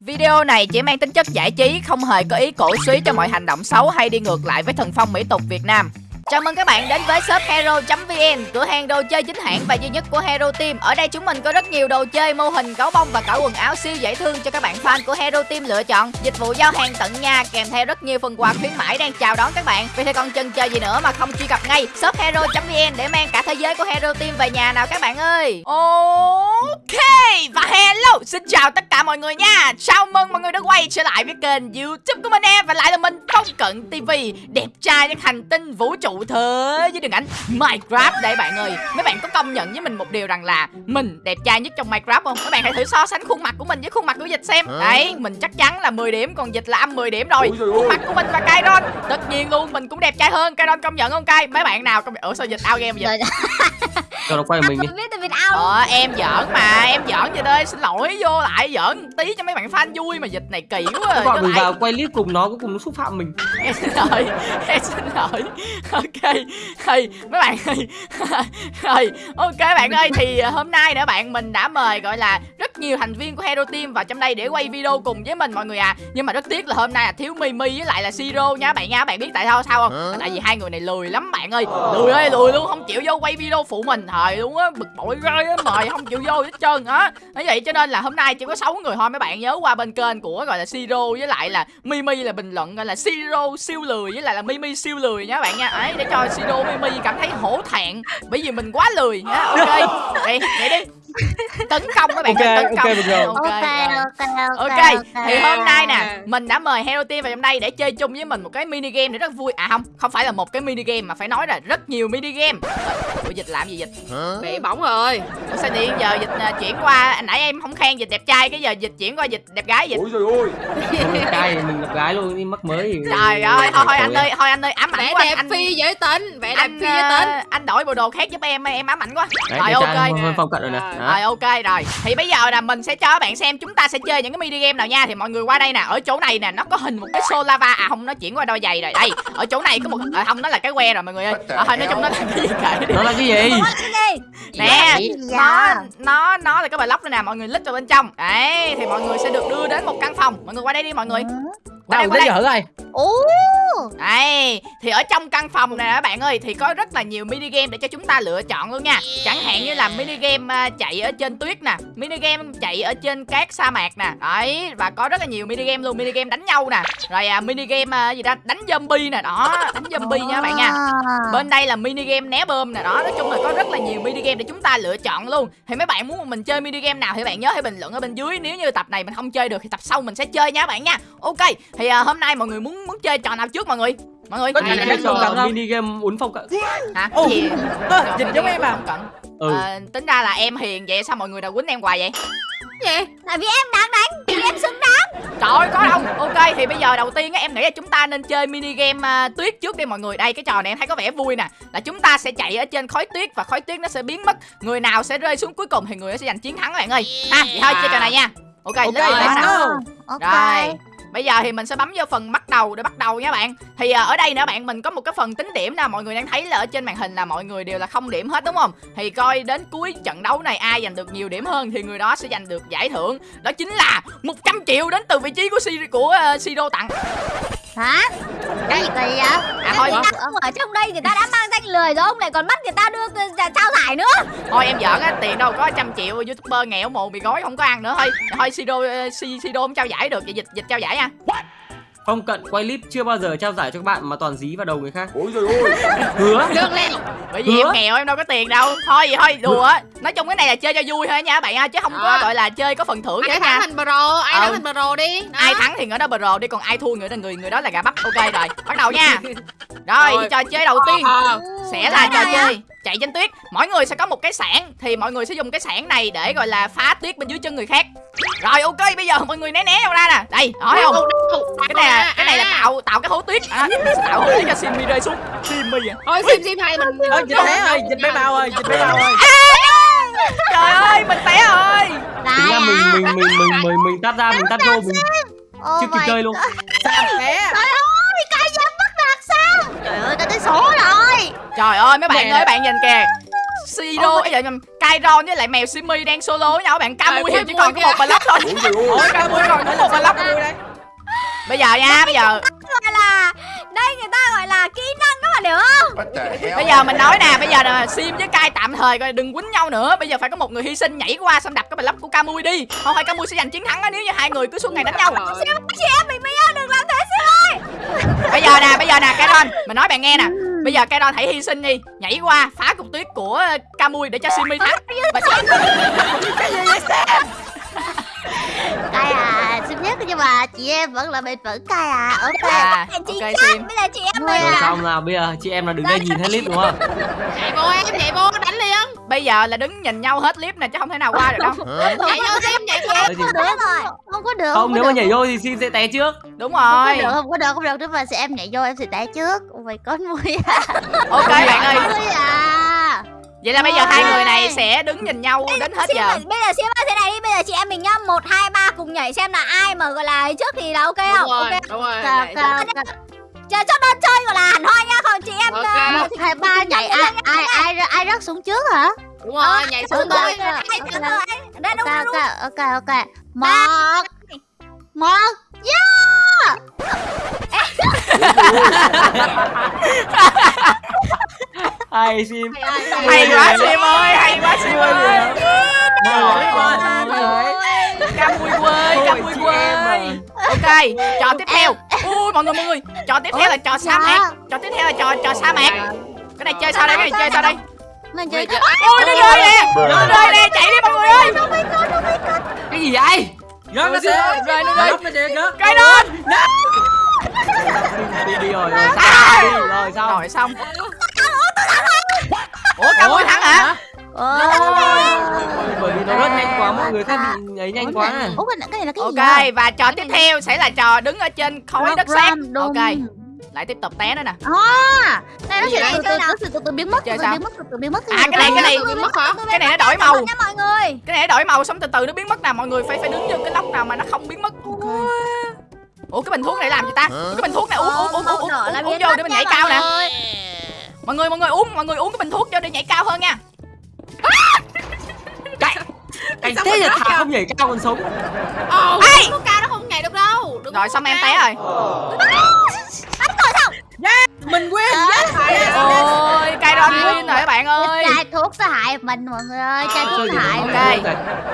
Video này chỉ mang tính chất giải trí, không hề có ý cổ suý cho mọi hành động xấu hay đi ngược lại với thần phong mỹ tục Việt Nam. Chào mừng các bạn đến với shop hero.vn, cửa hàng đồ chơi chính hãng và duy nhất của Hero Team. Ở đây chúng mình có rất nhiều đồ chơi, mô hình, gấu bông và cả quần áo siêu dễ thương cho các bạn fan của Hero Team lựa chọn. Dịch vụ giao hàng tận nhà kèm theo rất nhiều phần quà khuyến mãi đang chào đón các bạn. Vì thế còn chần chờ gì nữa mà không truy cập ngay shop hero.vn để mang cả thế giới của Hero Team về nhà nào các bạn ơi. Ok và hello, xin chào tất cả mọi người nha. Chào mừng mọi người đã quay trở lại với kênh YouTube của mình em và lại là mình Phong Cận TV, đẹp trai những hành tinh vũ trụ thế với đường ảnh Minecraft đây bạn ơi. Mấy bạn có công nhận với mình một điều rằng là mình đẹp trai nhất trong Minecraft không? Các bạn hãy thử so sánh khuôn mặt của mình với khuôn mặt của Dịch xem. Đấy, mình chắc chắn là 10 điểm còn Dịch là âm 10 điểm rồi. Khuôn mặt của mình và Kairon tất nhiên luôn mình cũng đẹp trai hơn. Kairon công nhận không Kai? Mấy bạn nào công nhận? Ủa sao Dịch out game vậy? Cho nó quay mình đi. Biết Ờ em giỡn mà em giỡn vậy đây xin lỗi vô lại giỡn tí cho mấy bạn fan vui mà dịch này kỳ quá. Cho mình lại- vào quay clip cùng nó cuối cùng nó xúc phạm mình. Em xin lỗi em xin lỗi. Ok thì mấy bạn ơi rồi ok bạn ơi thì ờ, hôm nay nữa bạn mình đã mời gọi là rất nhiều thành viên của hero team vào trong đây để quay video cùng với mình mọi người à. Nhưng mà rất tiếc là hôm nay là thiếu mimi với lại là siro nha bạn nha. Bạn biết tại sao sao không? Tại vì hai người này lười lắm bạn ơi. Lười ơi lười luôn không chịu vô quay video phụ mình thời luôn á, bực bội rơi á, mời không chịu vô hết trơn á. Nói vậy cho nên là hôm nay chỉ có 6 người thôi, mấy bạn nhớ qua bên kênh của gọi là siro với lại là mimi là bình luận gọi là siro siêu lười với lại là mimi siêu lười nha bạn nha. Ấy, để cho siro mimi cảm thấy hổ thẹn, bởi vì mình quá lười nha. Ok, vậy vậy đi tấn công các bạn Ok, ơi, tấn ok, công được rồi. ok rồi. ok ok Ok, thì hôm nay nè, mình đã mời Hero Team vào trong đây để chơi chung với mình một cái mini game này rất vui. À không, không phải là một cái mini game mà phải nói là rất nhiều mini game. Ủa dịch làm gì dịch? bị bỏng rồi Ủa sao đi giờ dịch à, chuyển qua anh nãy em không khen dịch đẹp trai cái giờ dịch chuyển qua dịch đẹp gái dịch. Ôi trời ơi đẹp trai mình gặp gái luôn đi mắc mới thì Trời ơi, thôi thôi anh ơi, thôi anh ơi ám ảnh quá đẹp anh. phi dễ tính vẻ đẹp anh phi dễ tính à, anh đổi bộ đồ khác giúp em em ám ảnh quá. Đẹp ok. phong cận rồi nè Rồi. Rồi ok rồi. Thì bây giờ là mình sẽ cho các bạn xem Chúng ta sẽ chơi những cái mini game nào nha. Thì mọi người qua đây nè Ở chỗ này nè Nó có hình một cái xô lava À không nó chuyển qua đôi giày rồi. Đây Ở chỗ này có một à, Không nó là cái que rồi mọi người ơi. À, Thôi nói chung nó là cái gì kệ đi. Nó là cái gì? Nè Dạ. nó nó nó là cái block này nè mọi người lít vào bên trong. Đấy thì mọi người sẽ được đưa đến một căn phòng. Mọi người qua đây đi mọi người qua đây qua đây thử coi Ồ Đấy, thì ở trong căn phòng này các bạn ơi thì có rất là nhiều mini game để cho chúng ta lựa chọn luôn nha. Chẳng hạn như là mini game à, chạy ở trên tuyết nè, mini game chạy ở trên cát sa mạc nè. Đấy, và có rất là nhiều mini game luôn, mini game đánh nhau nè. Rồi à, mini game à, gì đó, đánh zombie nè, đó, đánh zombie nha các bạn nha. Bên đây là mini game né bơm nè đó Nói chung là có rất là nhiều mini game để chúng ta lựa chọn luôn Thì mấy bạn muốn mình chơi mini game nào Thì bạn nhớ hãy bình luận ở bên dưới Nếu như tập này mình không chơi được thì tập sau mình sẽ chơi nha các bạn nha Ok Thì à, hôm nay mọi người muốn muốn chơi trò nào trước mọi người? Mọi người. Có cái cái trò trò mini game uốn phong cận? Hả? Ồ, cái gì dịch giống em à? không cận. Ừ. Ờ, tính ra là em hiền vậy sao mọi người đều quýnh em hoài vậy? Gì? Tại vì em đáng đánh Vì em xứng đáng. Trời ơi có đâu. Ok thì bây giờ đầu tiên á, em nghĩ là chúng ta nên chơi mini game à, tuyết trước đi mọi người. Đây cái trò này em thấy có vẻ vui nè. Là chúng ta sẽ chạy ở trên khói tuyết Và khói tuyết nó sẽ biến mất. Người nào sẽ rơi xuống cuối cùng thì người đó sẽ giành chiến thắng các bạn ơi. Ha vậy thôi chơi trò này nha. Ok, Ok, lên lên let's go. Ok. Rồi Bây giờ thì mình sẽ bấm vô phần bắt đầu để bắt đầu nha bạn. Thì à, ở đây nữa bạn mình có một cái phần tính điểm nè Mọi người đang thấy là ở trên màn hình là mọi người đều là không điểm hết đúng không? Thì coi đến cuối trận đấu này ai giành được nhiều điểm hơn Thì người đó sẽ giành được giải thưởng. Đó chính là 100 triệu đến từ vị trí của Siri của uh, Siro tặng. Hả? Cái gì kỳ vậy? À thôi. Người ta ở trong đây người ta đã mang danh lười rồi Ông lại còn bắt người ta đưa ra- trao giải nữa. Thôi em giỡn á tiền đâu có trăm triệu youtuber nghèo mồ mì gói không có ăn nữa. Thôi Thôi Siro uh, Si- Siro không trao giải được Vậy dịch dịch trao giải nha Phong cận quay clip chưa bao giờ trao giải cho các bạn mà toàn dí vào đầu người khác. Ôi trời ơi. Hứa. Lương lên. Bởi vì Hứa? em nghèo em đâu có tiền đâu. Thôi vậy thôi đùa. Á nói chung cái này là chơi cho vui thôi nha các bạn nha chứ không có À. gọi là chơi có phần thưởng gì ai hết thắng nha. thành pro ai Ừ. thắng thành pro đi. Đó. ai thắng thì người đó pro đi còn ai thua người đó người người đó là gà bắp. Ok rồi bắt đầu nha. Rồi Rồi. trò chơi đầu tiên Ờ, sẽ là trò chơi chạy trên tuyết. Mỗi người sẽ có một cái sảng thì mọi người sẽ dùng cái sảng này để gọi là phá tuyết bên dưới chân người khác. Rồi ok bây giờ mọi người né né ra nè. Đây nói không? Cái này là cái này là tạo tạo cái hố tuyết. À, tạo hố tuyết cho Simmy rơi xuống. Simmy à thôi sim sim hai mình. Ơ, dịch té rồi, dịch bé bao ơi, dịch bé bao ơi. Trời ơi mình té rồi. Ra mình hả? mình mình mình mình mình tắt ra mình tắt vô mình chưa kịp chơi luôn. Sao té Trời ơi Cái dám bắt đạt sao? Trời ơi ta tới số rồi Trời ơi mấy bạn Nè. ơi bạn nhìn kìa. Siro ấy. vậy Kairon với lại mèo Simi đang solo với nhau bạn Camui thì chỉ còn có một block thôi. Ôi trời ơi Ôi, ca mui còn là một giờ nha bây giờ. Gọi là đây người ta gọi là kỹ năng các bạn hiểu không? Bây giờ mình nói nè bây giờ là sim với cai tạm thời coi đừng quýnh nhau nữa. Bây giờ phải có một người hy sinh nhảy qua xong đập cái bài lắp của camui đi. Không phải camui sẽ giành chiến thắng á nếu như hai người cứ suốt ngày đánh nhau. Chị em mình ơi đừng làm thế sim ơi. Bây giờ nè bây giờ nè Caron mình nói bạn nghe nè bây giờ Caron hãy hy sinh đi. Nhảy qua phá cục tuyết của camui để cho Simmy thắng. Và cay à xin biết nhưng mà chị em vẫn là bền vững cay à. Ok. À, chị ok chắc Sim. bây giờ chị em Rồi à. xong nào bây giờ chị em là đứng đây nhìn hết clip đúng không? Chạy vô em, chạy vô, đánh liền bây giờ là đứng nhìn nhau hết clip nè chứ không thể nào qua được đâu. Hả? Chạy vô xem, chạy vô. không được. Rồi không có được. Không nếu có mà được. nhảy vô thì xin sẽ té trước. đúng không có rồi được không có được không được. Nếu mà sẽ em nhảy vô em sẽ té trước. My god mui à? Ok bạn ơi. à? Vậy là bây giờ hai người này sẽ đứng nhìn nhau đến hết giờ. bây giờ ơi thế này đi. Bây giờ chị em mình nhá một hai ba cùng nhảy xem là ai mà gọi là trước thì là ok Đúng không? Rồi, ok đúng rồi chờ cho đơn chơi gọi là hẳn hoi nha còn chị em Ok. ờ, một hai ba nhảy ai ai ai ai rớt xuống trước hả? Đúng rồi, nhảy xuống thôi. ai trước rồi đây đúng đúng ok ok ok. Một. Một. Yeah! Hay sim. hay quá sim ơi. hay quá sim ơi. Camui quê camui chị quê. em mà. ok trò tiếp theo mọi người mọi người. Trò tiếp theo là trò sa mạc. Trò tiếp theo là trò trò sa mạc. Cái này chơi sao đây? Cái này chơi sao đây? Mình chơi ui nó rơi nè. Nó rơi nè. Chạy đi mọi người ơi. Cái gì vậy? Rớt nó Rơi, sẽ rơi, nó rơi. Cái đó Đi đi rồi rồi. Sao? Đi rồi sao? rồi xong. Ủa camui thắng hả? Ôi. Bởi vì nó rất nhanh quá mọi người khác bị ấy nhanh quá. Ủa cái này, cái này là cái gì ok và trò tiếp theo sẽ là trò đứng ở trên khối đất sét ok lại tiếp tục té nữa nè. À, này nó sẽ đây? từ từ nó sẽ từ từ biến mất, từ Chơi từ sao? biến mất, từ từ biến mất. À, cái này, cái này. Bị mất hả? cái này nó đổi màu. nha mọi người. Cái này nó đổi màu xong từ từ nó biến mất nè mọi người phải phải đứng vô cái lốc nào mà nó không biến mất. Ủa cái bình thuốc này làm gì ta? Cái bình thuốc này uống uống uống uống uống, uống, uống biến vô để mình nhảy cao nè. mọi người mọi người uống mọi người uống cái bình thuốc vô để nhảy cao hơn nha Anh thế là thà không nhảy cao còn sống. Ồ, Ê! có cao nó không nhảy được đâu. Đừng rồi xong em té rồi. Mình quên ôi cay đòn win rồi các bạn ơi. Chai thuốc sẽ hại mình mọi người ơi, chai thuốc hại. ok.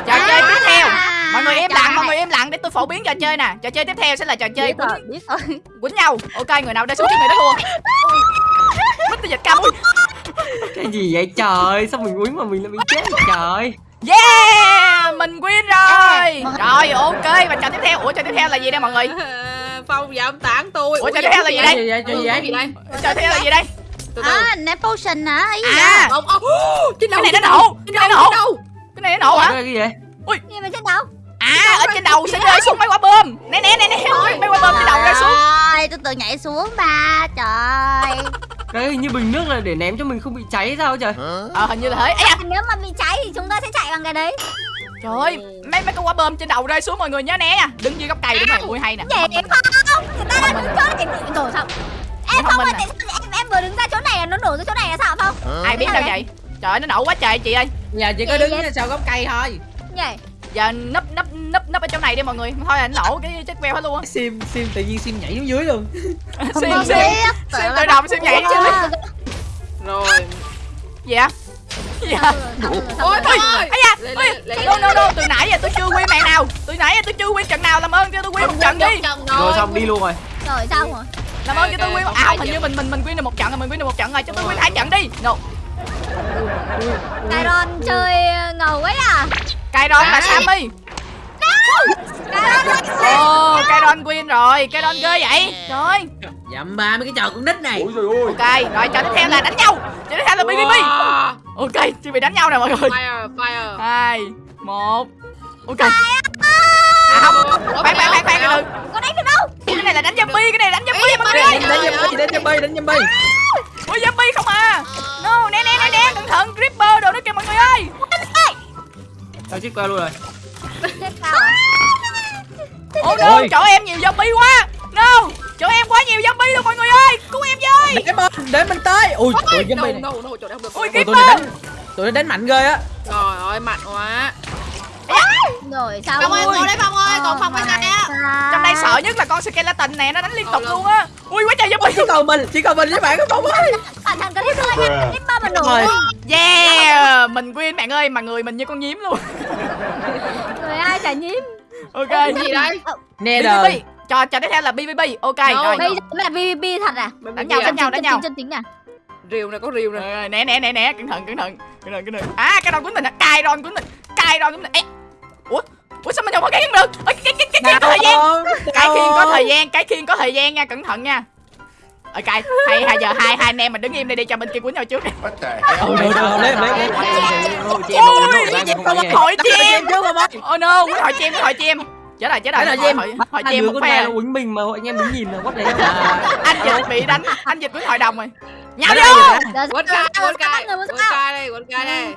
trò chơi tiếp theo. À, mọi người im lặng mọi người im lặng để tôi phổ biến trò chơi nè. Trò chơi tiếp theo sẽ là trò chơi biết rồi, quýnh biết rồi. quýnh nhau. Ok người nào đã xuống trước người đó thua quýnh tôi dịch cao ui Cái gì vậy trời? Sao mình uống mà mình lại bị chết vậy trời? yeah mình win rồi rồi ok và trò tiếp theo ủa trò tiếp theo là gì đây mọi người Phong dám tán tôi Ủa, trò tiếp theo là gì đây? gì vậy? Chơi gì Cái vậy? gì đây? trò tiếp theo là gì đây Từ từ À, nè potion hả? Ý à Ông, ông, cái này nó đầu, nổ cái này nổ đầu. cái này nó nổ hả Cái gì vậy? gì mà trên đầu à ở trên đầu sẽ rơi xuống mấy quả bom. Nè nè nè nè mấy quả bom trên đầu rơi xuống. Trời, tôi tự nhảy xuống ba, trời. Cái hình như bình nước là để ném cho mình không bị cháy sao trời? Ờ hình như là thế. Ấy à. nếu mà bị cháy thì chúng ta sẽ chạy bằng cái đấy. Trời ơi mấy mấy cái quả bom trên đầu rơi xuống mọi người nhớ né. Nha đứng dưới gốc cây đúng rồi ui hay nè. Vậy không người ta đang đứng chỗ này đổ sao em không ơi tại sao em em vừa đứng ra chỗ này là nó đổ ra chỗ này là sao không? Ai biết đâu vậy? trời ơi, nó nổ quá trời chị ơi. Giờ chỉ có đứng sau gốc cây thôi. Vậy giờ nấp nấp nấp nấp ở chỗ này đi mọi người. Thôi là nó nổ cái chết queo hết luôn á. Sim, sim tự nhiên sim nhảy xuống dưới luôn. Sim sim. tự sim tự động sim nhảy. chứ Rồi. gì ạ gì ạ Ôi, ơi. ấy da. No no no. Từ nãy giờ tôi chưa win màn nào. Từ nãy giờ tôi chưa win trận nào. Làm ơn cho tôi win một trận đi. Rồi. Xong đi luôn rồi. rồi xong rồi. Làm ơn cho tôi không à không hình như mình mình mình win được một trận rồi mình win được một trận rồi. Cho tôi win hai trận đi. No Tyron chơi ngầu quá à? Kairon là Sammy. Ồ, Kairon win rồi, Kairon ghê vậy? Trời. Ơi, Dậm ba mấy cái trò con nít này. Ôi trời ơi. ok, rồi trò tiếp theo là đánh nhau. Trò tiếp theo là BBB. Ok, chuẩn bị đánh nhau nè mọi người. Fire, fire. hai một. Ok. À không, khoan khoan khoan khoan từ có đánh được đâu? Cái này là đánh zombie, cái này là đánh zombie mọi người. ơi Đánh zombie, đánh zombie, đánh zombie chết queo luôn rồi. à? Oh no, Ôi. chỗ em nhiều zombie quá No, chỗ em quá nhiều zombie luôn mọi người ơi Cứu em với Để mình, để mình tới Ui, tụi No, zombie này no, no, chỗ không được. Ôi, Ôi, tụi này đánh Tụi này đánh mạnh ghê á Trời ơi, mạnh quá. rồi sao Phong ơi, Ôi. ngồi đây Phong ơi, còn Phong bên này á. Trong đây sợ nhất là con skeleton này nó đánh liên tục luôn á ui quá trời zombie chỉ còn mình chỉ còn mình với bạn có không ơi cẩn thận cái clipper nha clipper mà nổ Rồi. Yeah mình win bạn ơi mà người mình như con nhím luôn. Người ai chả nhím? Ok. Cái gì đây nè BBB đời trò trò tiếp theo là BBB ok No, rồi. bây giờ mới là PvP thật à? Đánh nhau đánh nhau đánh nhau. chân tính à? Rìu nè có rìu nè. Rồi, né né né né cẩn thận cẩn thận cẩn thận cẩn thận. À cái đòn của mình cài đòn của mình cài đòn của mình. Ê, ủa ủa sao mình không có cái được? Ê, cái cái cái cái thời gian. cái khiên có thời gian cái khiên có thời gian nha cẩn thận nha ok hay hai giờ hai hai anh em mình đứng im đây đi cho bên kia quýnh nhau trước đi ừ được được lấy lấy lấy ôi cái không chim em trước không ơi oh no quýnh hỏi chim hỏi chim chết rồi chết rồi Chết rồi, hỏi chim. chim một con phe quýnh mình mà anh em đứng nhìn là quất đấy anh dịch bị đánh anh dịch quýnh hội đồng rồi Đây, vô sao cai quấn cai sao cai đây quấn cai đây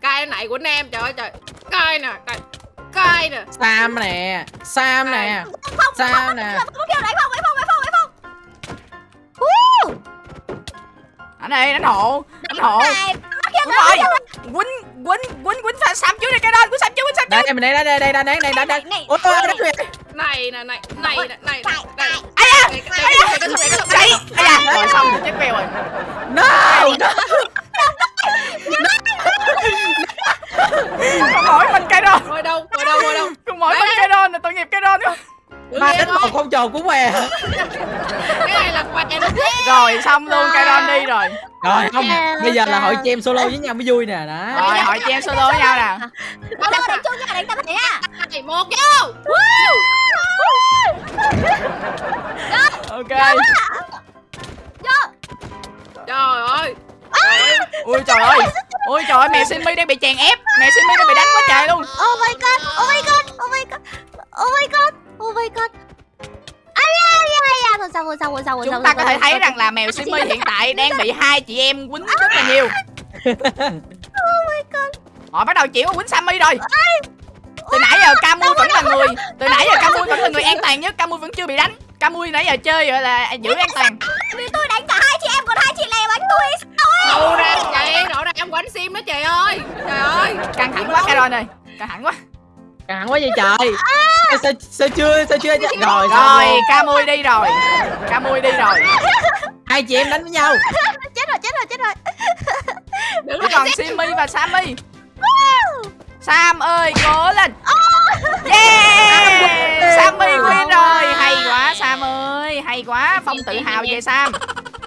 cai này quấn em trời ơi trời cai nè cai cai nè Sam nè Sam nè Sam nè không kêu đánh phòng đánh phòng đánh phòng anh ơi đánh hộ đánh hộ này đúng rồi quýnh quýnh quýnh quýnh Sa- sam trước đây cái đó quýnh sam trước quýnh sam trước đây mình đây đây đây đây đây đây đây đây. này ôi ôi đánh người này nè này này nè này Tại, này ai da Đây, đây, đây, đây, đây, đây, đây, đấy ai da. rồi xong chết queo rồi. No con mỗi mình cây đòn ngồi đâu ngồi đâu ngồi đâu. Con mỗi mình cây đòn là tội nghiệp cây đòn nữa ba đánh một không tròn cũng què cái này là quạt em rồi xong luôn cây đòn đi rồi. Rồi không bây giờ là hội chem solo với nhau mới vui nè đó. Rồi hỏi chị em solo với nhau nè. Đâu đánh chung nha đánh tập thể này một vô ok. Trời ơi. Ui trời ơi. Ui trời ơi mèo Simmy đang bị chèn ép. Mèo Simmy đang bị đánh quá trời luôn. Oh my god, oh my god, oh my god, oh my god, oh my god. Thôi sao, thôi sao, thôi sao, thôi sao, chúng ta thôi có sao, thể thấy sao. rằng là mèo Simmy hiện tại đang bị hai chị em quýnh rất là nhiều. Họ bắt đầu chịu quýnh Sammy rồi. Từ nãy giờ Camui vẫn là người từ nãy giờ Camui vẫn là người an toàn nhất Camui vẫn chưa bị đánh. Camui nãy giờ chơi gọi là giữ an toàn. Vì tôi đánh cả hai chị em còn hai chị này bánh tôi. Đâu ra vậy rõ ràng em quánh sim đó trời ơi. Trời ơi căng thẳng quá Caron ơi. Căng thẳng quá căng quá vậy trời. Sao sao chưa sao chưa? Rồi xong rồi luôn. Camui đi rồi. Camui đi rồi. Hai chị em đánh với nhau. Chết rồi, chết rồi, chết rồi. đừng còn Simmy và Sammy. Sam ơi cố lên. Yeah. Sammy win rồi. Hay quá Sam ơi. Hay quá. Phong tự hào về Sam.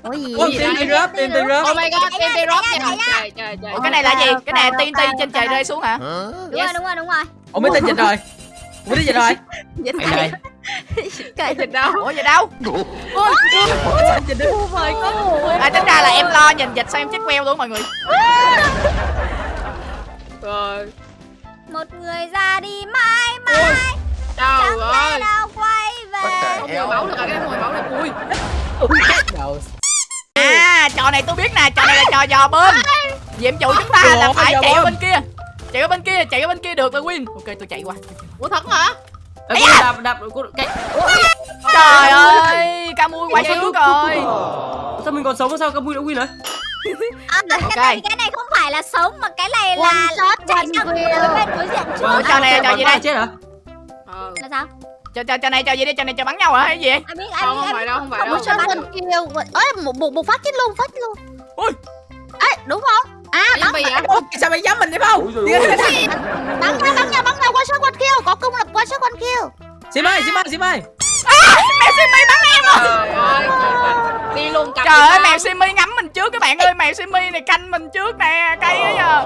Ủa gì? Tim rớp tim tim rớp oh my god đi rock trời trời trời Ủa cái này là gì? cái này TNT trên trời rơi xuống hả? Đúng rồi đúng rồi đúng rồi ủa mới tin dịch rồi? Mới tin dịch rồi? Dịch Mày này. cái dịch đâu? Ủa vậy đâu? Dịch đi à tính ra là em lo nhìn dịch sao em chết queo luôn mọi người. Rồi. Một người ra đi mãi mãi. Thể ơi. nào quay về? Không mùi máu được rồi cái mùi máu được. Ui. Đầu à trò này tôi biết nè trò này là trò dò bơm nhiệm vụ chúng ta là phải chạy bên kia chạy qua bên kia chạy qua bên kia được là win ok tôi chạy qua ủa thật hả Ê, cô đạp đạp cái trời ơi Camui quay xuống rồi sao mình còn sống sao các vui đã win rồi à, cái, Ok. này, cái này không phải là sống mà cái này là shot, chạy sang bên đối diện trước Ủa, trò này là trò gì đây chết hả ờ là sao trò trò trò này trò gì đây trò này trò bắn nhau hả hay gì biết ai không không phải đâu không phải đâu. Ơi, một, một, một phát chết luôn, phát chết luôn. Ui. Ê, đúng không? À, bắn, gì vậy Ủa, sao mày dám mình đi không bắn ra, bắn ra, bắn ra, one shot, one kill. Có cung là one shot, one kill. sim ơi sim ơi sim ơi mèo Simmy bắn em rồi. Trời ơi đi luôn cầm trời ơi mèo Simmy ngắm mình trước các bạn ơi. Mèo Simmy này canh mình trước nè cây á giờ.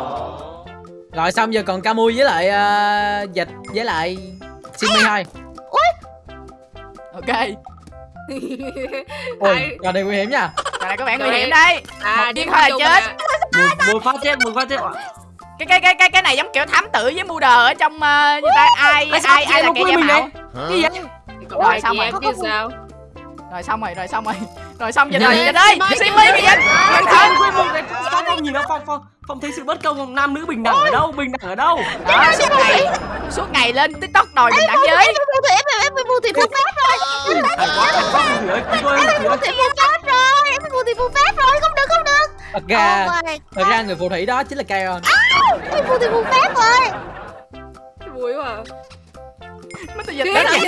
Rồi xong giờ còn Camui với lại ờ, dịch với lại Simmy thôi ok. Ôi trò này nguy hiểm nha. Trò này có vẻ nguy hiểm đấy. À Một đi viên thôi là chết. À. một, một phát chết một phát chết cái cái cái cái cái này giống kiểu thám tử với mưu đờ ở trong uh, như ta ai ai ai em là kẻ giả mạo gì vậy Còn Rồi, xong rồi. em chứ sao rồi xong rồi rồi xong rồi rồi xong Dạ, rồi dạ, dịch ơi Simmy, Simmy cái dịch cẩn thận quên một cái phong phong nhìn nó phong phong phong thấy sự bất công nam nữ bình đẳng ở đâu bình đẳng ở đâu đó suốt ngày suốt ngày lên tiktok đòi bình đẳng giới Em bị phù thủy, em bị- em bị phù thủy phù phép rồi. Phù ơi. thủy phù phép rồi, em bị phù thủy phù phép rồi, không được, không được thật ra oh thật ra người phù thủy đó chính là Karen. À, phù thủy phù phép rồi. Vui quá. À. Mấy tụi dịch tới đây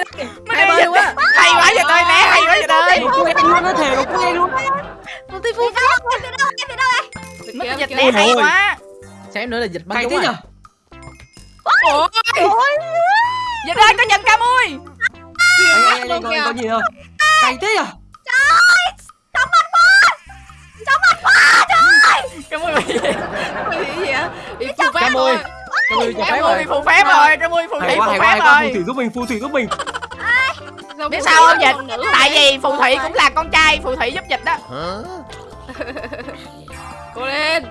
Hai quá luôn á Hay quá vậy tôi nè, hay quá vậy tôi Một quen luôn nó thề một quen luôn Một tí phun phát Em từ đâu, em từ đâu đây Mấy tụi dịch nè, hay quá. Xem nữa là dịch bắn đúng rồi. Ôi Dịch ơi, có nhận cam ui Ê, ê, ê, có gì không Cày tí à? Trời ơi, sống anh Phật Sống anh Phật ca mui bị bị gì vậy? Bị phù phép mui rồi. Ca mui cho ca phép rồi. Bị phù phép rồi. Ca mui phù thủy phù phép rồi phù thủy giúp mình phù thủy giúp mình. Biết sao không dịch? tại vì phù thủy cũng là con trai phù thủy giúp dịch đó. Cô lên.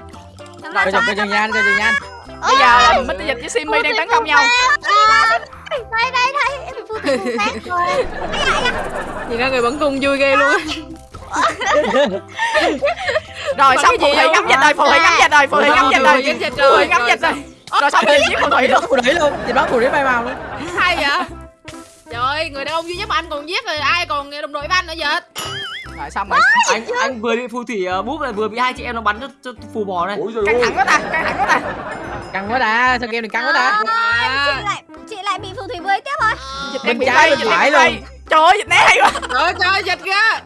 Chừng coi chừng nhanh chừng nhanh bây giờ là Mr. dịch với Simmy đang tấn công nhau. đây đây đây. Phù thủy phù phép rồi. Nhìn ra người bắn cung vui ghê luôn. rồi xong phù gì thủy ngắm dịch rồi phù thủy ngắm dịch rồi phù thủy ngắm dịch rồi. Phù thủy ngắm dịch rồi. rồi xong với phù thủy luôn. Phù thủy luôn dịch bắn phù thủy bay màu luôn hay vậy? Trời ơi người đàn ông duy nhất mà anh còn giết rồi ai còn đồng đội với anh nữa vậy? Rồi xong rồi. Anh anh vừa bị phù thủy uh, búp lại vừa bị hai chị em nó bắn cho, cho phù bò này căng thẳng quá ta căng thẳng quá ta. Căng quá ta sao game này căng quá ta? À, chị lại chị lại bị phù thủy với tiếp rồi dịch Bên trái, bên phải luôn. trời ơi dịch né hay quá. Trời ơi, trời dịch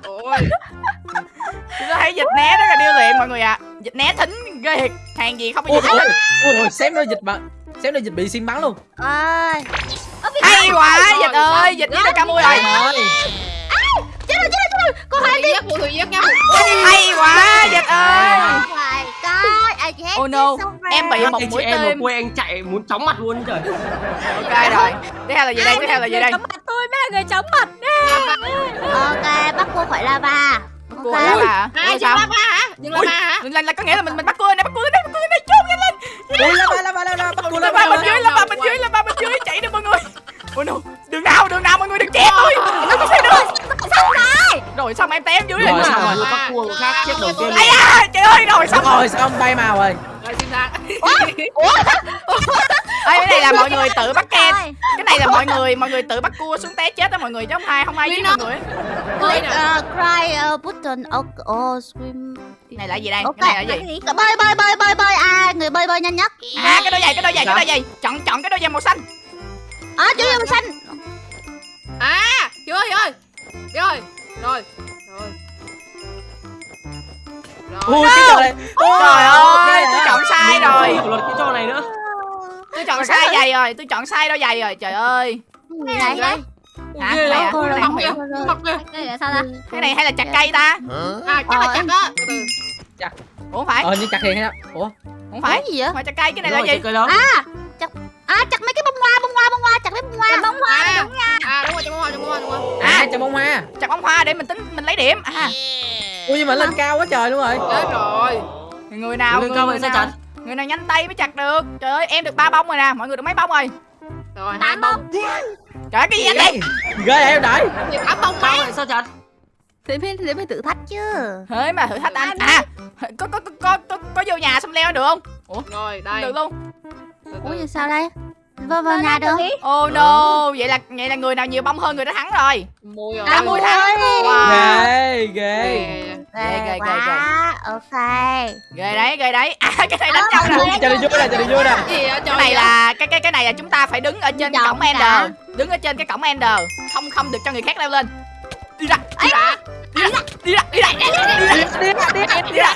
ôi tôi thấy dịch né rất là điêu luyện mọi người ạ. Dịch né thính ghê thiệt. Hàng gì không có gì ôi ôi ôi xém nữa dịch bắn xém nữa dịch bị xiên bắn luôn. Ơi hay quá dịch ơi dịch với ca mui rồi chết rồi chết rồi chết rồi. Cô thủy giết phù thủy giết nha hay quá dịch ơi. Oh no, em bị một mũi em tên. quê anh chạy muốn chóng mặt luôn trời. Ok rồi tiếp theo là gì đây tiếp theo là gì đây? chống mặt tôi là người chống mặt. Ok, bắt cô khỏi lava cô ấy la bà ai ba hả chuyện la là, có nghĩa là mình mình bắt cua này bắt cua này bắt cua này chốt nhanh lên la ba la ba la ba bắt cua la ba bên dưới la ba bên dưới la ba bên dưới chạy đi mọi người ôi no đường nào đường nào mọi người đừng chém tôi nó không phải đường xong rồi rồi xong em té em dưới rồi xong rồi bắt cua khác chết đầu tiên ai da trời ơi rồi xong rồi xong bay màu rồi rồi xin ra Ê, cái này là mọi người tự bắt ken cái này là mọi người mọi người tự bắt cua xuống té chết đó mọi người chứ không ai không ai giết mọi người. Click uh, cry uh, button oh, oh scream cái này là gì đây? Ok. cái này là gì? Bơi bơi bơi bơi bơi. À người bơi bơi nhanh nhất. À cái đôi giày cái đôi giày cái đôi giày. Chọn chọn cái đôi giày màu xanh. À chú yêu xanh. À chưa ơi rồi rồi rồi. Rồi. Ui cái trời. Trời ơi sai rồi. luật cái trò này nữa. Tôi chọn sai giày rồi tôi chọn sai đôi giày rồi. Trời ơi. Gì này đây Hả? ghê Cái này lắm. à? Cái này Mọc kìa, mọc kìa. sao ta? Cái này hay là chặt cây ta? À chắc là chắc đó từ từ ủa không phải. Ờ như chặt hiền hay ủa? Không phải. cái gì vậy? Phải chặt cây cái này là Đúng rồi, gì? cười đó. À chặt mấy cái bông hoa bông hoa bông hoa chặt mấy bông hoa. Bông hoa. À đúng nha. À đúng rồi trong bông hoa trong bông hoa trong bông hoa. À chào bông hoa. Chặt bông hoa để mình tính mình lấy điểm. À. Ui nhưng mà lên cao quá trời luôn rồi. Chết rồi người nào người, người vậy sao nào? người nào nhanh tay mới chặt được? Trời ơi em được ba bông rồi nè mọi người được mấy bông rồi? Rồi hai bông. trời cái gì anh đây ghê vậy em đợi tám bông vậy sao chặt thì phải thì phải thử thách chứ. Thế mà thử thách anh. à có có có có có, có vô nhà xong leo được không? Rồi không đây. được luôn. Ủa gì sao đây? Vào vào nhà được. oh no vậy là vậy là người nào nhiều bông hơn người đó thắng rồi. Mùi rồi. À, mùi thắng. wow. Ghê ghê Ghê. ghê, ghê, ghê, ok. Ghê đấy ghê đấy. À cái này đánh nhau nè. cho đi vui nè cho đi vui nè Cái gì vậy cái này là cái cái cái này là chúng ta phải đứng ở trên cái Chọn cổng ender. Đứng ở trên cái cổng ender. Không không được cho người khác leo lên. Đi ra đi ra. Đi ra đi ra đi ra. Đi ra đi ra. Đi ra đi ra.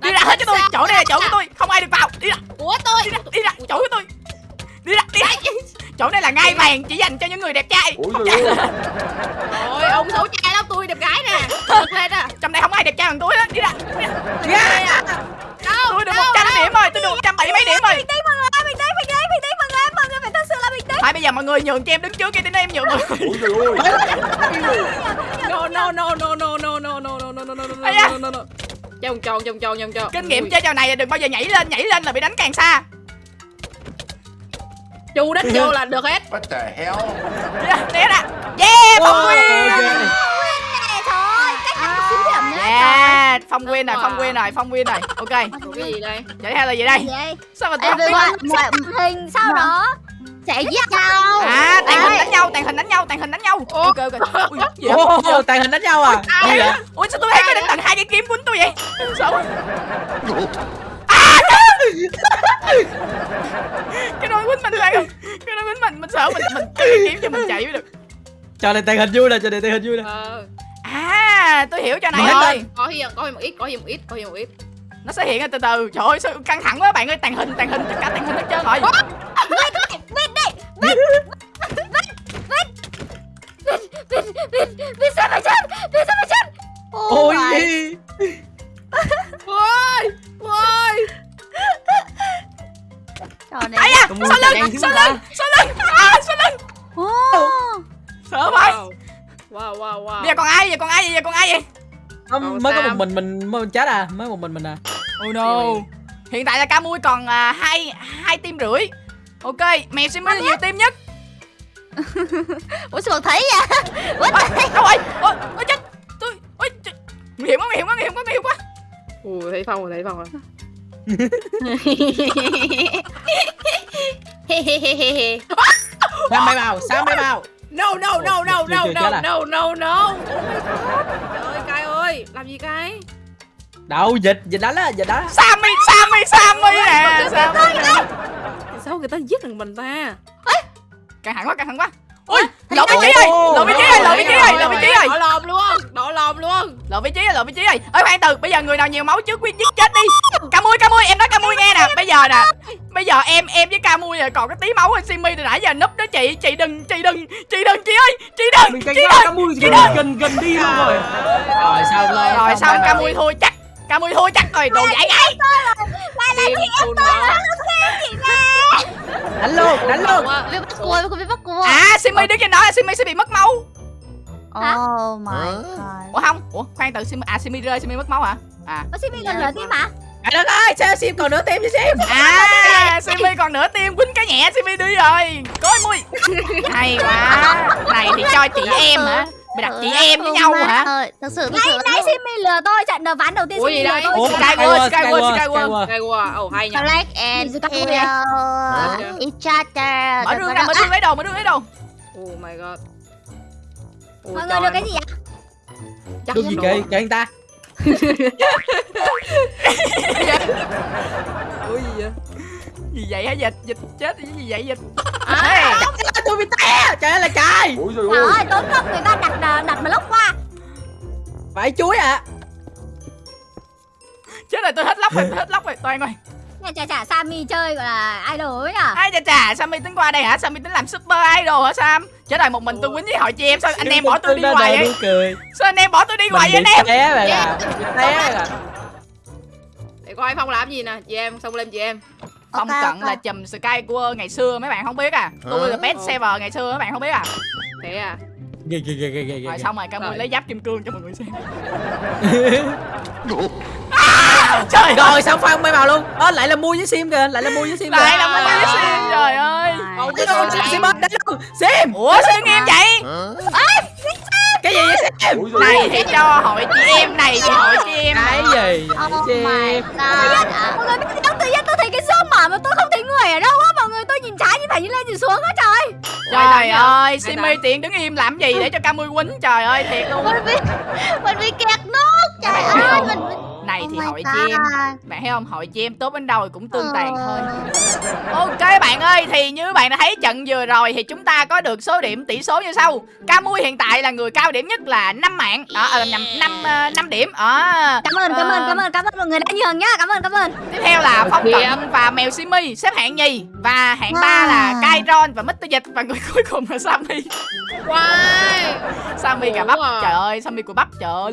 Đi ra. Hết cho tôi. Chỗ này là chỗ của tôi. Không ai được vào. Đi ra. Của tôi đi ra đi ra. Chỗ của tôi. Đi ra đi ra. Chỗ này là ngai vàng chỉ dành cho những người đẹp trai. Rồi ông xấu trai lắm. Tôi đẹp gái nè. Bật lên à giờ mọi người nhường cho em đứng trước kia đến em nhường mọi người no no no no no no no no no no no no no no no no vòng tròn vòng tròn vòng tròn kinh nghiệm chơi trò này là đừng bao giờ nhảy lên nhảy lên là bị đánh càng xa chu đất vô là được hết What the hell? đi né ra yeah phong nguyên thôi cách ăn xíu điểm nữa yeah phong nguyên rồi phong nguyên rồi phong nguyên rồi ok cái gì đây vậy theo là gì đây sao mà tôi không biết mọi hình sau đó sẽ giết nhau. À tàn hình đánh nhau tàn hình đánh nhau tàn hình đánh nhau. Ok ok ui gì vậy? Tàn hình đánh nhau à? Gì vậy? ui sao tôi thấy cái đánh tận hai cái kiếm quýnh tôi vậy? Sợ quá. À cái đôi quýnh mình là cái đôi quýnh mình mình sợ mình mình cái kiếm cho mình chạy mới được. Trò này tàn hình vui nè, trò này tàn hình vui nè. Ờ. À tôi hiểu cho này rồi. có hiền có hiền một ít có hiền một ít có hiền một ít. Nó sẽ hiện ra từ từ. Trời ơi sao căng thẳng quá bạn ơi tàn hình tàn hình tất cả tàn hình hết trơn rồi Vì sao phải chết? Vì sao phải chết? Ôi. My- ôi. Ôi. Trò này mua sau lưng sau lưng sau lưng à sau lưng Ô. sợ vậy. Wow wow wow. Bây giờ còn ai vậy còn ai vậy giờ còn ai vậy? Không, mới có một mình mình mới chết à mới một mình mình à. Oh no. Hiện tại là Camui còn à, hai hai tim rưỡi ok mèo Simmy là nhiều tim nhất. Ủa sao mà thấy vậy? Ôi đâu rồi ôi ôi chết. Tôi ôi chết. nguy hiểm quá nguy hiểm quá nguy hiểm quá nguy hiểm quá. Ui thấy phong rồi thấy phong rồi. Sao mày vào sao mày vào no no no no no no à? no no no. Trời ơi cay ơi làm gì cay đâu dịch dịch đánh á dịch đánh á Sammy Sammy Sammy nè Sammy sao người ta giết được mình ta? Căng thẳng quá căng thẳng quá. Ui lộ vị trí rồi lộ vị trí rồi lộ vị trí rồi lộ vị trí rồi. Lòm luôn đỏ lòm luôn lộ vị trí rồi lộ vị trí rồi. Ơi khoan từ bây giờ người nào nhiều máu trước quyết giết chết đi. Camui Camui em nói Camui nghe nè. Bây giờ nè bây giờ em em với Camui rồi còn cái tí máu rồi Simmy từ nãy giờ núp đó chị chị đừng chị đừng chị đừng chị ơi chị đừng mình canh chị đừng mui chị gần gần gần đi luôn rồi. Rồi xong rồi rồi xong Camui thua chắc Camui thua chắc rồi đồ dạy gái Tim phun máu đánh luôn đánh luôn. Bị bắt cua Bị bắt cua à Simmy đứng trên đó là Simmy sẽ bị mất máu. Oh my god. Ủa không? Ủa khoan từ Simmy à Simmy rơi Simmy mất máu hả? À. Simmy gần nửa tim hả? Trời đất ơi sao sim còn nửa tim chứ sim? À Simmy còn nửa tim quýnh cái nhẹ Simmy đi rồi. Coi mui. Hay quá. Này thì cho chị em hả mày đặt chị em với nhau hả? Ơi, Thật sự thật sự Nãy Simmy lừa tôi trận đầu ván đầu tiên Ủa Simmy gì lừa đây? tôi. Skyward, Skyward, Skyward. quá ồ hay nhỉ Black and vậy? each other mở đường ra mở đường lấy đồ mở đường lấy đồ. Oh my god. Mọi người được cái gì ạ? chắc được gì kì kì anh ta. Ủa gì vậy gì vậy hả? Dịch dịch chết cái gì vậy dịch? À, tôi bị té. Trời ơi là trời. Trời ơi, tốn công người ta đặt đặt mà lúc qua. Phải chuối à chết rồi tôi hết lóc rồi tôi hết lóc rồi. Toàn rồi Nhà chả chả Sammy chơi gọi là idol ấy nhở ai chà chà Sammy tính qua đây hả? Sammy tính làm super idol hả Sam? Chết rồi một mình tôi quýnh với hội chị em sao anh em bỏ tôi đi hoài đồ vậy? cười. Sao anh em bỏ tôi đi hoài vậy anh em? té rồi à bị té rồi. Để coi phong làm gì nè chị em xông lên chị em Phong Ok, cận ok. là chùm Sky của ngày xưa mấy bạn không biết à. Tôi là best server ngày xưa mấy bạn không biết à. Thế à? Ghê ghê ghê ghê ghê Rồi xong rồi Camui Rồi. lấy giáp kim cương cho mọi người xem. À, Trời ơi rồi xong phong mới vào luôn? Ơ lại là mua với sim kìa lại là mua với sim kìa. Lại là mua với sim trời ơi. Sim ơi, sim đánh luôn. Sim! Ủa sao đứng im vậy? Cái gì vậy sim? Này thì cho hội chị em này thì hội chị em cái gì Oh sim? My ở đâu á? Mọi người tôi nhìn trái nhìn phải nhìn lên nhìn xuống á trời. Trời ơi đánh? tiện đứng im làm gì để cho Camui quýnh Trời ơi thiệt luôn. Mình bị Mình bị kẹt nốt Trời ơi. mình Này Oh thì hội God. chị em Bạn thấy không? Hội chị em tốt đến đâu thì cũng tương tàn thôi. Ờ. Ok bạn ơi thì như bạn đã thấy trận vừa rồi thì chúng ta có được số điểm tỷ số như sau. Camui hiện tại là người cao điểm nhất là 5 mạng. Ờ à, nhầm 5 năm điểm. Ờ. Cảm ơn, cảm ơn, Ờ. cảm ơn, cảm ơn mọi người đã nhường nhá. Cảm ơn, cảm ơn. Tiếp theo là Phong Điểm. Cận và Mèo Simi. Xếp hạng nhì Và hạng ba là. Kairon và Mr. Dịch. Và người cuối cùng là Sammy. Wow Sammy cà Ủa bắp. à. Trời ơi Sammy của bắp. Trời ơi.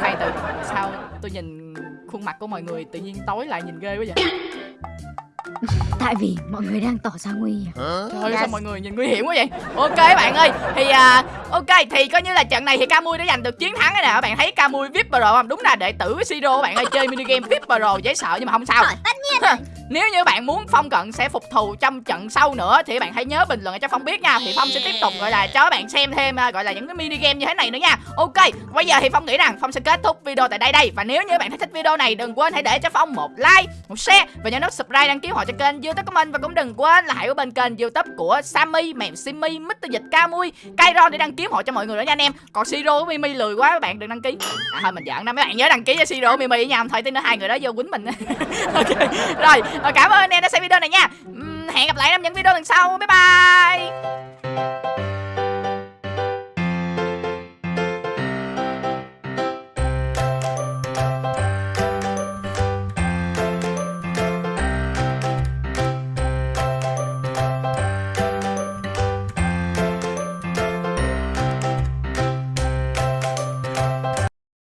Khoan từ Sao tôi nhìn khuôn mặt của mọi người tự nhiên tối lại nhìn ghê quá vậy. Tại vì mọi người đang tỏ ra nguy hiểm. Trời ơi Yes. sao mọi người nhìn nguy hiểm quá vậy? Ok bạn ơi Thì à, ok thì coi như là trận này thì Camui đã giành được chiến thắng rồi nè. Các bạn thấy Camui VIP Pro không? Đúng là đệ tử của Siro các bạn ơi Chơi minigame VIP Pro dễ sợ nhưng mà không sao. Rồi, tất nhiên Nếu như bạn muốn Phong Cận sẽ phục thù trong trận sau nữa Thì bạn hãy nhớ bình luận cho Phong biết nha. Thì Phong sẽ tiếp tục gọi là cho các bạn xem thêm à, Gọi là những cái mini game như thế này nữa nha. Ok Bây giờ thì Phong nghĩ rằng Phong sẽ kết thúc video tại đây đây. Và nếu như bạn thấy thích video này Đừng quên hãy để cho Phong một like Một share Và nhớ nút subscribe đăng ký họ cho kênh youtube của mình. Và cũng đừng quên là hãy ở bên kênh youtube của Sammy, Mèo Simmy, Mr. Dịch Camui Kairon để đăng ký họ cho mọi người nữa nha anh em. Còn Siro với Mimi lười quá các bạn đừng đăng ký. À thôi mình giỡn đó mấy bạn nhớ đăng ký cho Siro Mimi nha nhau Thôi tí nữa hai người đó vô quýnh mình. Ok Rồi cảm ơn anh em đã xem video này nha. Hẹn gặp lại trong những video lần sau. Bye bye.